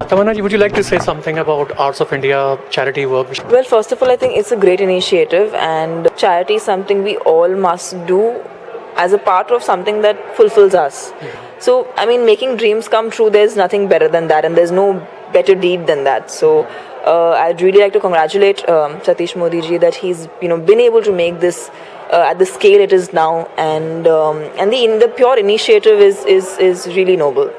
Tamanna, would you like to say something about Arts of India charity work? Well, first of all, I think it's a great initiative, and charity is something we all must do as a part of something that fulfills us. So, I mean, making dreams come true, there's nothing better than that, and there's no better deed than that. So, uh, I'd really like to congratulate um, Satish Modi ji that he's you know been able to make this uh, at the scale it is now, and um, and the in the pure initiative is is is really noble.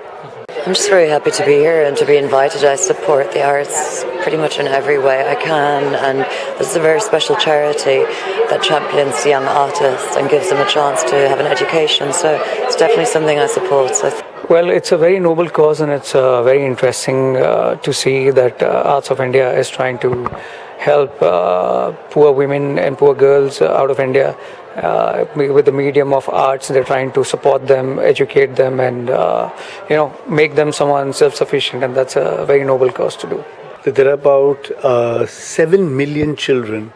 I'm just very happy to be here and to be invited. I support the arts pretty much in every way I can, and this is a very special charity that champions young artists and gives them a chance to have an education. So it's definitely something I support. So well, it's a very noble cause, and it's uh, very interesting uh, to see that uh, Arts of India is trying to help uh, poor women and poor girls out of India uh, with the medium of arts. They're trying to support them, educate them, and uh, you know make them someone self-sufficient, and that's a very noble cause to do. There are about uh, seven million children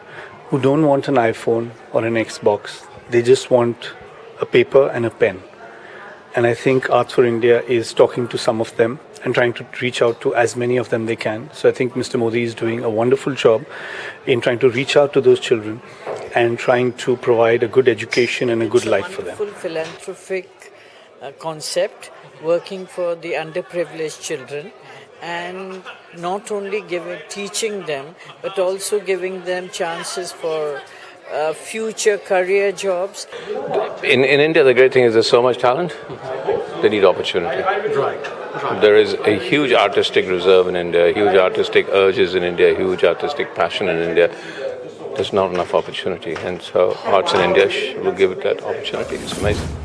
who don't want an iPhone or an Xbox. They just want a paper and a pen. And I think Arts for India is talking to some of them and trying to reach out to as many of them they can. So I think Mr. Modi is doing a wonderful job in trying to reach out to those children and trying to provide a good education and a good it's life a for them. Wonderful philanthropic uh, concept working for the underprivileged children and not only giving teaching them but also giving them chances for uh, future career jobs. In, in India, the great thing is there's so much talent, they need opportunity. Right. There is a huge artistic reserve in India, huge artistic urges in India, huge artistic passion in India. There's not enough opportunity, and so Arts in India will give it that opportunity. It's amazing.